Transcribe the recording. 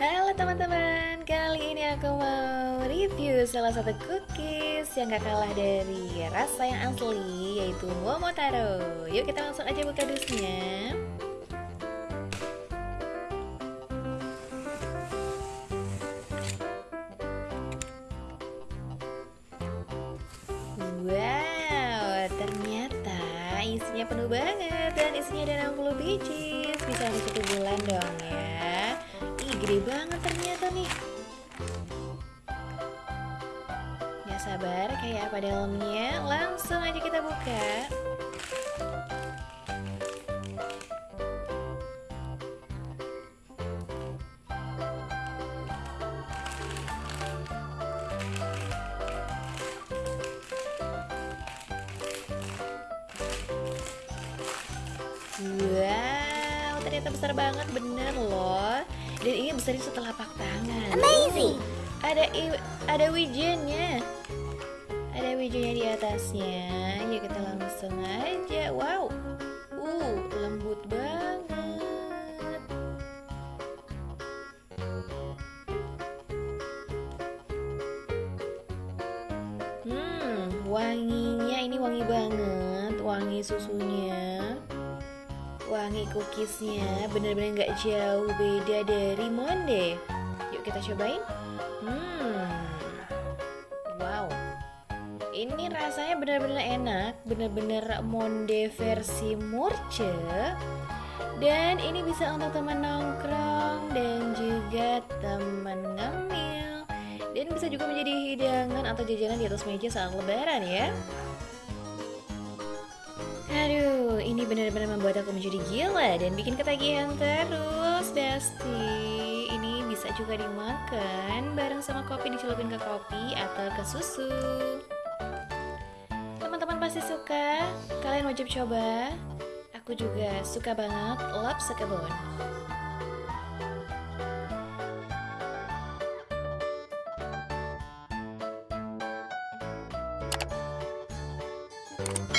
Halo teman-teman, kali ini aku mau review salah satu cookies yang gak kalah dari rasa yang asli yaitu Momotaro. Yuk kita langsung aja buka dusnya. Wow, ternyata isinya penuh banget dan isinya ada 60 biji Bisa satu bulan dong ya gede banget ternyata nih. Ya sabar, kayak apa dalamnya? Langsung aja kita buka. Wow, ternyata besar banget bener loh. Dan ini besar setelah pak tangan. Amazing. Uh, ada ada wijennya. Ada wijennya di atasnya. Yuk kita langsung aja. Wow. Uh, lembut banget. Hmm, wanginya ini wangi banget. Wangi susunya wangi cookiesnya. Bener-bener gak jauh beda dari Monde Yuk kita cobain. Hmm. Wow. Ini rasanya bener-bener enak. Bener-bener Monde versi Murce. Dan ini bisa untuk teman nongkrong Dan juga teman ngemil. Dan bisa juga menjadi hidangan atau jajanan di atas meja saat lebaran ya ini benar-benar membuat aku menjadi gila dan bikin ketagihan terus, Besti. Ini bisa juga dimakan bareng sama kopi dicelupin ke kopi atau ke susu. Teman-teman pasti suka, kalian wajib coba. Aku juga suka banget lap sekebon. Thank.